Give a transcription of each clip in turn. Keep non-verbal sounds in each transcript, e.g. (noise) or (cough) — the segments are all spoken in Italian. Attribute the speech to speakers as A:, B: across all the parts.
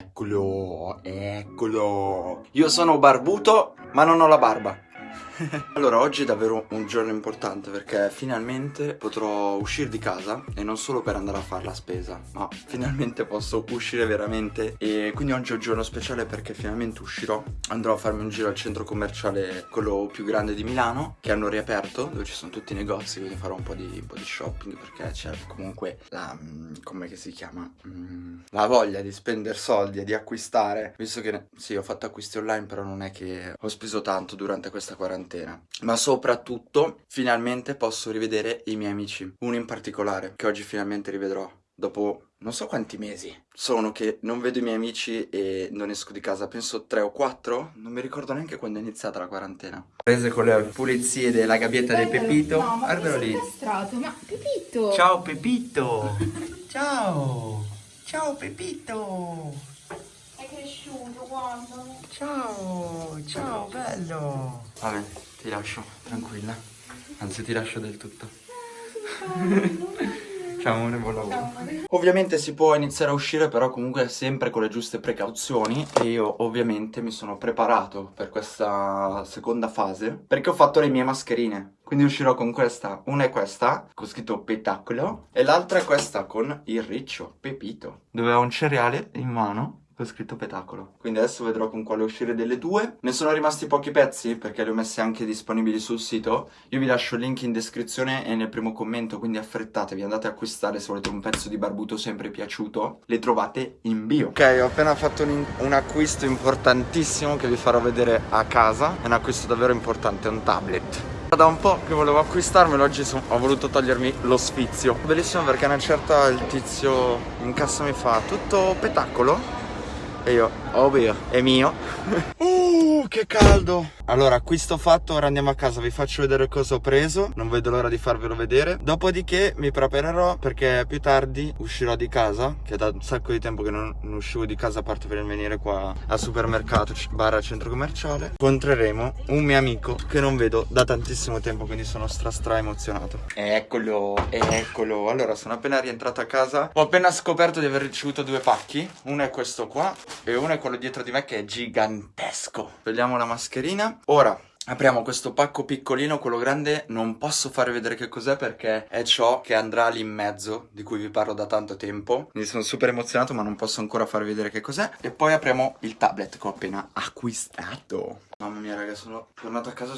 A: Eccolo, eccolo. Io sono barbuto, ma non ho la barba. (laughs) allora, oggi è davvero un giorno importante perché finalmente potrò uscire di casa e non solo per andare a fare la spesa, ma finalmente posso uscire veramente e quindi oggi è un giorno speciale perché finalmente uscirò. Andrò a farmi un giro al centro commerciale, quello più grande di Milano, che hanno riaperto, dove ci sono tutti i negozi, quindi farò un po' di, un po di shopping perché c'è comunque la... Mm, come si chiama? Mm, la voglia di spendere soldi e di acquistare, visto che sì, ho fatto acquisti online, però non è che ho speso tanto durante questa quarantena quarantena. Ma soprattutto, finalmente posso rivedere i miei amici. Uno in particolare, che oggi finalmente rivedrò. Dopo non so quanti mesi sono che non vedo i miei amici e non esco di casa, penso tre o quattro, non mi ricordo neanche quando è iniziata la quarantena. Prese con le pulizie della gabbietta del Pepito,
B: no,
A: guardalo lì.
B: Castrato. Ma Pepito!
A: Ciao Pepito! (laughs) Ciao! Ciao Pepito! Ciao, ciao, bello. Vabbè, ti lascio, tranquilla. Anzi, ti lascio del tutto. (laughs) Ciao amore, buon lavoro. Ovviamente si può iniziare a uscire però comunque sempre con le giuste precauzioni e io ovviamente mi sono preparato per questa seconda fase perché ho fatto le mie mascherine. Quindi uscirò con questa, una è questa, con scritto Petacolo, e l'altra è questa con il riccio, Pepito, dove ho un cereale in mano ho scritto petacolo. Quindi adesso vedrò con quale uscire delle due. Ne sono rimasti pochi pezzi perché li ho messi anche disponibili sul sito. Io vi lascio il link in descrizione e nel primo commento, quindi affrettatevi, andate a acquistare se volete un pezzo di barbuto sempre piaciuto. Le trovate in bio. Ok, ho appena fatto un, un acquisto importantissimo che vi farò vedere a casa. È un acquisto davvero importante, un tablet. Da un po' che volevo acquistarmelo, oggi son, ho voluto togliermi lo sfizio. Bellissimo perché una certa il tizio in cassa mi fa tutto petacolo e io, ovvio, è mio. Uh, che caldo! Allora, acquisto fatto, ora andiamo a casa, vi faccio vedere cosa ho preso, non vedo l'ora di farvelo vedere. Dopodiché mi preparerò perché più tardi uscirò di casa, che è da un sacco di tempo che non, non uscivo di casa a parte per venire qua al supermercato, barra centro commerciale. Incontreremo un mio amico che non vedo da tantissimo tempo, quindi sono stra stra emozionato. Eccolo, eccolo. Allora, sono appena rientrato a casa, ho appena scoperto di aver ricevuto due pacchi. Uno è questo qua e uno è quello dietro di me che è gigantesco. Togliamo la mascherina. Ora, Apriamo questo pacco piccolino, quello grande non posso fare vedere che cos'è perché è ciò che andrà lì in mezzo, di cui vi parlo da tanto tempo. Quindi sono super emozionato ma non posso ancora far vedere che cos'è. E poi apriamo il tablet che ho appena acquistato. Mamma mia raga, sono tornato a casa,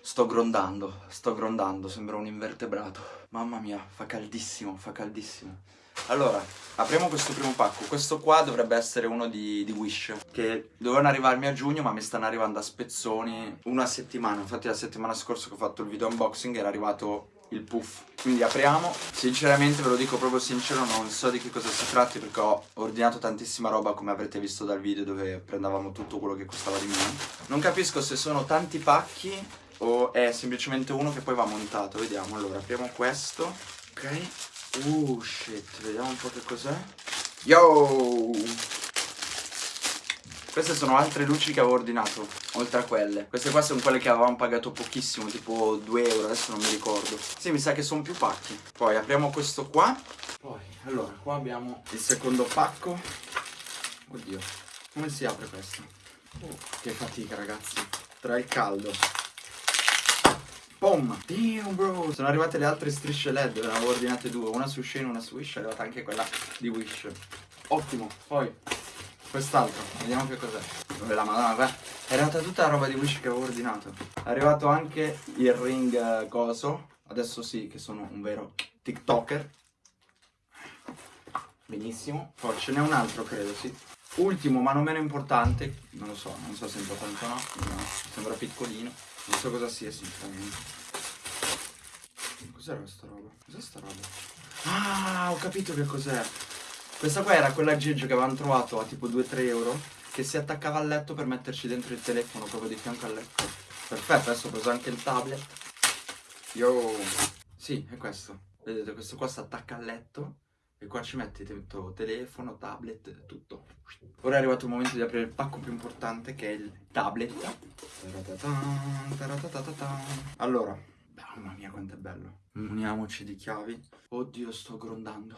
A: sto grondando, sto grondando, sembra un invertebrato. Mamma mia, fa caldissimo, fa caldissimo. Allora, apriamo questo primo pacco. Questo qua dovrebbe essere uno di, di, Wish, che dovevano arrivarmi a giugno, ma mi stanno arrivando a spezzoni una settimana. Infatti la settimana scorsa che ho fatto il video unboxing era arrivato il puff. Quindi apriamo. Sinceramente, ve lo dico proprio sincero, non so di che cosa si tratti perché ho ordinato tantissima roba, come avrete visto dal video dove prendevamo tutto quello che costava di meno. Non capisco se sono tanti pacchi o è semplicemente uno che poi va montato. Vediamo. Allora, apriamo questo. Ok. Uh, shit, vediamo un po' che cos'è. Yo! Queste sono altre luci che avevo ordinato, oltre a quelle. Queste qua sono quelle che avevamo pagato pochissimo, tipo 2 euro, adesso non mi ricordo. Sì, mi sa che sono più pacchi. Poi apriamo questo qua. Poi, allora, qua abbiamo il secondo pacco. Oddio, come si apre questo? Oh, che fatica, ragazzi. Tra il caldo Boom! Damn bro! Sono arrivate le altre strisce LED, ne avevo ordinate due, una su Shane e una su Wish, è arrivata anche quella di Wish. Ottimo, poi quest'altro, vediamo che cos'è. Dove la madonna, guarda. È arrivata tutta la roba di Wish che avevo ordinato. È arrivato anche il ring uh, coso. Adesso sì, che sono un vero TikToker. Benissimo. Poi ce n'è un altro, credo, sì. Ultimo, ma non meno importante, non lo so, non so se è importante o no sembra piccolino. Non so cosa sia sinceramente. Cos'era questa roba? Cos'è sta roba? Ah, ho capito che cos'è. Questa qua era quella aggeggio che avevamo trovato a tipo 2-3 euro che si attaccava al letto per metterci dentro il telefono proprio di fianco al letto. Perfetto, adesso ho preso anche il tablet. Yo! Sì, è questo. Vedete, questo qua si attacca al letto e qua ci metti dentro telefono, tablet, tutto. Ora è arrivato il momento di aprire il pacco più importante che è il tablet. Allora, mamma mia quanto è bello. Uniamoci di chiavi. Oddio, sto grondando.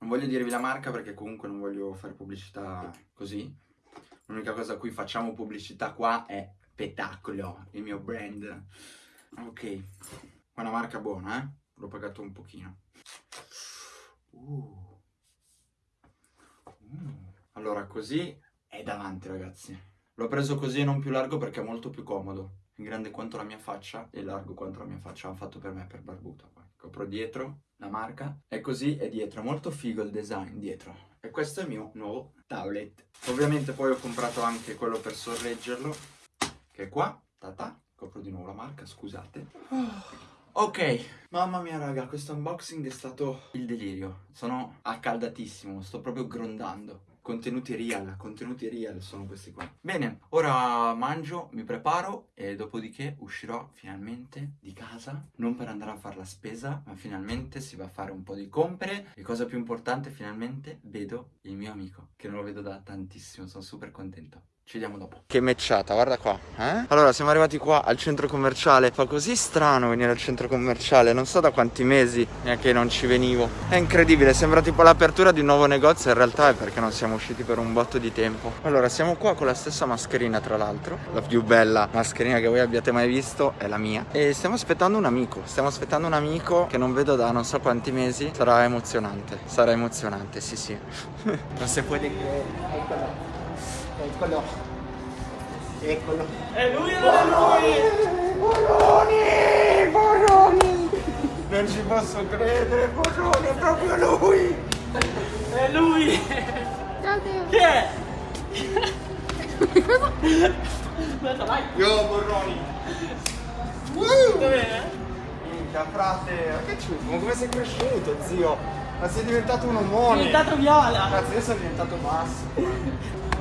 A: Non voglio dirvi la marca perché comunque non voglio fare pubblicità così. L'unica cosa a cui facciamo pubblicità qua è Petacolo, il mio brand. Ok, una marca buona, eh? L'ho pagato un pochino. Uh. Mm. Allora, così è davanti, ragazzi. L'ho preso così e non più largo perché è molto più comodo. È grande quanto la mia faccia e largo quanto la mia faccia. L'hanno fatto per me, per Barbuto. Poi. Copro dietro la marca. E così è dietro. È molto figo il design dietro. E questo è il mio nuovo tablet. Ovviamente poi ho comprato anche quello per sorreggerlo. Che è qua. Tata. Copro di nuovo la marca, scusate. Ok, mamma mia raga, questo unboxing è stato il delirio. Sono accaldatissimo, sto proprio grondando. Contenuti real, contenuti real sono questi qua. Bene, ora mangio, mi preparo e dopodiché uscirò finalmente di casa. Non per andare a fare la spesa, ma finalmente si va a fare un po' di compere. E cosa più importante, finalmente vedo il mio amico, che non lo vedo da tantissimo, sono super contento. Ci vediamo dopo. Che mecciata, guarda qua. Eh? Allora, siamo arrivati qua al centro commerciale. Fa così strano venire al centro commerciale. Non so da quanti mesi neanche non ci venivo. È incredibile, sembra tipo l'apertura di un nuovo negozio. In realtà è perché non siamo usciti per un botto di tempo. Allora, siamo qua con la stessa mascherina, tra l'altro. La più bella mascherina che voi abbiate mai visto è la mia. E stiamo aspettando un amico. Stiamo aspettando un amico che non vedo da non so quanti mesi. Sarà emozionante. Sarà emozionante, sì, sì. (laughs) non si può dire. Eccolo. Eccolo.
C: È lui o non è lui?
A: Borroni! Borroni! Non ci posso credere, Borroni, è proprio lui!
C: È lui!
B: Ciao Teo.
C: Chi è? Aspetta, vai!
A: Yo, Borroni!
C: Tutto bene?
A: Minchia, frate, ma che ciuffo, ma come sei cresciuto, zio? Ma sei diventato un
C: È
A: omone!
C: diventato viola!
A: Cazzo, io sono diventato basso.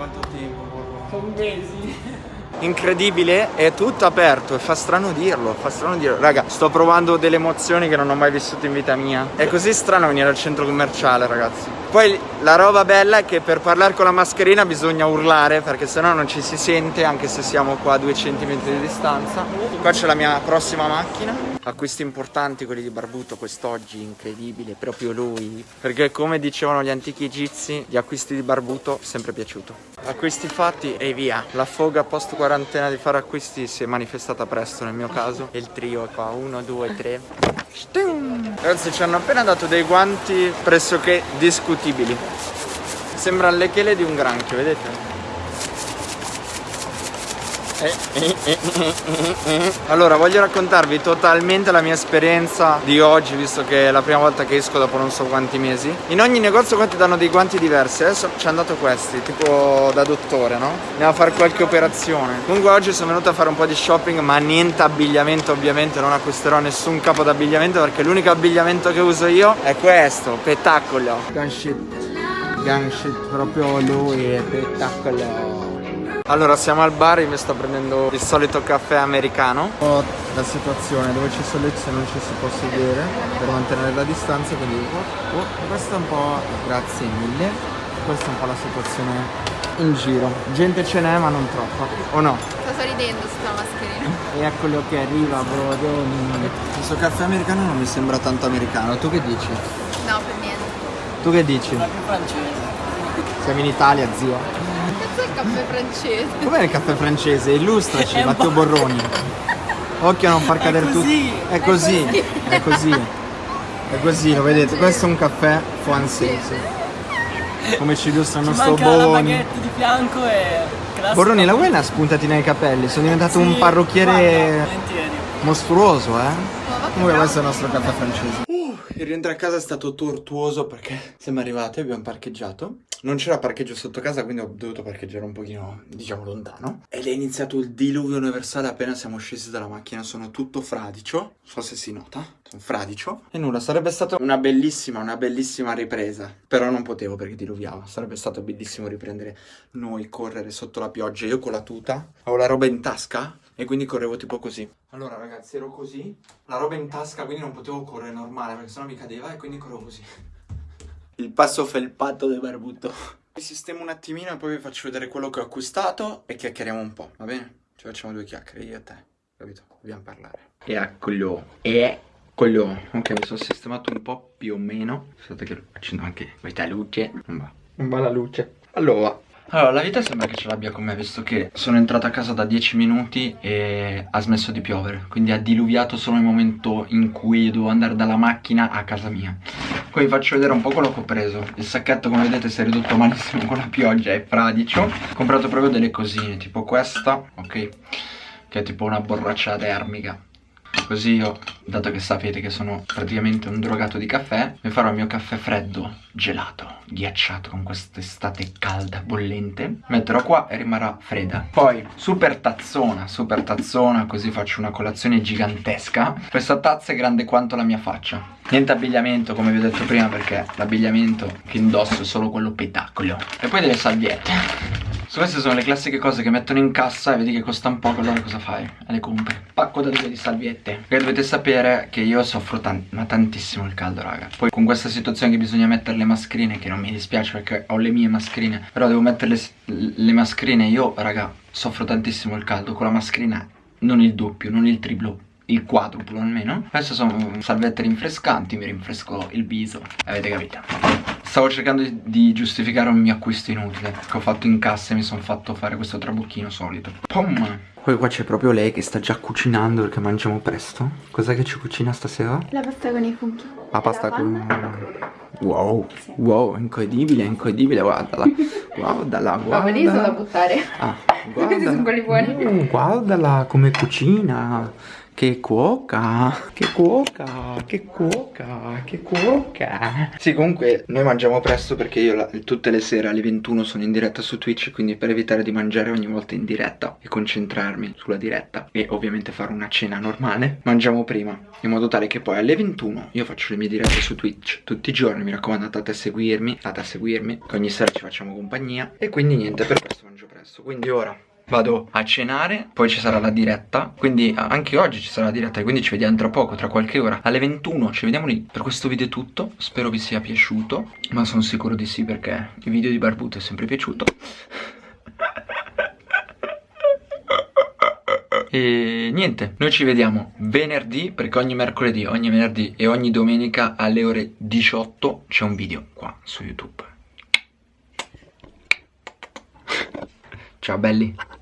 A: Quanto tempo, Borroni?
C: Sono mesi!
A: incredibile, è tutto aperto e fa strano dirlo, fa strano dirlo. Raga, sto provando delle emozioni che non ho mai vissuto in vita mia. È così strano venire al centro commerciale, ragazzi. Poi la roba bella è che per parlare con la mascherina bisogna urlare perché sennò non ci si sente anche se siamo qua a due centimetri di distanza. Qua c'è la mia prossima macchina. Acquisti importanti quelli di Barbuto quest'oggi, incredibile, proprio lui. Perché come dicevano gli antichi egizi, gli acquisti di Barbuto sempre piaciuto. Acquisti fatti e via. La foga post quarantena di fare acquisti si è manifestata presto nel mio caso. E il trio è qua, uno, due, tre. Ragazzi ci hanno appena dato dei guanti pressoché discutibili. Sembra le chele di un granchio, vedete? Eh, eh, eh, eh, eh, eh. Allora voglio raccontarvi totalmente la mia esperienza di oggi visto che è la prima volta che esco dopo non so quanti mesi. In ogni negozio qua ti danno dei guanti diversi? Adesso ci hanno dato questi tipo da dottore no? andiamo a fare qualche operazione. Comunque oggi sono venuto a fare un po' di shopping ma niente abbigliamento ovviamente non acquisterò nessun capo d'abbigliamento perché l'unico abbigliamento che uso io è questo spettacolo gun shit. Gun shit proprio lui è spettacolo allora siamo al bar, io mi sto prendendo il solito caffè americano Ho la situazione dove c'è sollecito non ci si può sedere per mantenere la distanza quindi oh, oh, questa è un po' grazie mille questa è un po' la situazione in giro gente ce n'è ma non troppa o no?
B: Sto sorridendo sta mascherina. (laughs)
A: E eccolo che arriva brodoni questo caffè americano non mi sembra tanto americano tu che dici?
B: No, per niente.
A: tu che dici?
C: Francese!
A: Siamo in Italia zio
B: Cazzo è il caffè francese?
A: Com'è il caffè francese? Illustraci, (laughs) Matteo Borroni. Occhio a non far cadere tutto.
C: così.
A: È così, è così. È così, lo vedete? Questo è un caffè francese. Come ci illustra il nostro
C: manca la di fianco e...
A: Borroni, la vuoi una spuntatina ai capelli? Sono diventato un parrucchiere mostruoso, eh? Comunque questo è il nostro caffè francese. Il rientro a casa è stato tortuoso perché siamo arrivati, abbiamo parcheggiato. Non c'era parcheggio sotto casa, quindi ho dovuto parcheggiare un pochino, diciamo, lontano. Ed è iniziato il diluvio universale appena siamo scesi dalla macchina. Sono tutto fradicio. Non so se si nota. Sono fradicio. E nulla, sarebbe stata una bellissima, una bellissima ripresa. Però non potevo perché diluviava. Sarebbe stato bellissimo riprendere noi, correre sotto la pioggia. Io con la tuta, avevo la roba in tasca e quindi correvo tipo così. Allora ragazzi, ero così, la roba in tasca, quindi non potevo correre normale perché sennò mi cadeva e quindi correvo così. Il passo felpato del barbuto. Mi sistemo un attimino e poi vi faccio vedere quello che ho acquistato e chiacchieriamo un po', va bene? Ci facciamo due chiacchiere, io e te, capito? Dobbiamo parlare. Eccolo, Coglione, ok, mi sono sistemato un po' più o meno. Aspetta che accendo anche questa luce. Non va. Non va la luce. Allora, allora, la vita sembra che ce l'abbia con me, visto che sono entrato a casa da 10 minuti e ha smesso di piovere. Quindi ha diluviato solo nel momento in cui devo andare dalla macchina a casa mia. Poi vi faccio vedere un po' quello che ho preso. Il sacchetto, come vedete, si è ridotto malissimo con la pioggia, è fradicio. Ho comprato proprio delle cosine, tipo questa, ok? Che è tipo una borraccia termica Così io, dato che sapete che sono praticamente un drogato di caffè, mi farò il mio caffè freddo, gelato, ghiacciato con quest'estate calda, bollente. Metterò qua e rimarrà fredda. Poi, super tazzona, super tazzona, così faccio una colazione gigantesca. Questa tazza è grande quanto la mia faccia. Niente abbigliamento, come vi ho detto prima, perché l'abbigliamento che indosso è solo quello petacolo. E poi delle salviette. Queste sono le classiche cose che mettono in cassa e vedi che costano poco, allora cosa fai? Le compri. Pacco da due di salviette. Perché dovete sapere che io soffro tan ma tantissimo il caldo, raga. Poi con questa situazione che bisogna mettere le mascherine, che non mi dispiace perché ho le mie mascherine, però devo mettere le, le mascherine, io, raga, soffro tantissimo il caldo. Con la mascherina non il doppio, non il triplo, il quadruplo almeno Adesso sono salvette rinfrescanti, mi rinfresco il viso Avete capito? Stavo cercando di giustificare un mio acquisto inutile Che ho fatto in cassa e mi sono fatto fare questo trabocchino solito. Pum! Poi qua c'è proprio lei che sta già cucinando perché mangiamo presto. Cos'è che ci cucina stasera?
B: La pasta con i funghi
A: La pasta la con... Wow, sì. wow, incredibile, incredibile, guardala. Guardala, (laughs) guardala
B: Ma li sono da buttare.
A: Ah, (laughs) guardala
B: Questi sono quelli buoni.
A: Mm, Guardala come cucina che cuoca, che cuoca, che cuoca, che cuoca. Sì comunque noi mangiamo presto perché io la, tutte le sere alle 21 sono in diretta su Twitch Quindi per evitare di mangiare ogni volta in diretta e concentrarmi sulla diretta E ovviamente fare una cena normale Mangiamo prima in modo tale che poi alle 21 io faccio le mie dirette su Twitch tutti i giorni Mi raccomando andate a seguirmi, andate a seguirmi Che ogni sera ci facciamo compagnia E quindi niente per questo mangio presto. Quindi ora vado a cenare, poi ci sarà la diretta, quindi anche oggi ci sarà la diretta, quindi ci vediamo tra poco, tra qualche ora, alle 21, ci vediamo lì. Per questo video è tutto, spero vi sia piaciuto, ma sono sicuro di sì perché il video di Barbuto è sempre piaciuto. E niente, noi ci vediamo venerdì perché ogni mercoledì, ogni venerdì e ogni domenica alle ore 18 c'è un video qua su YouTube. Ciao belli.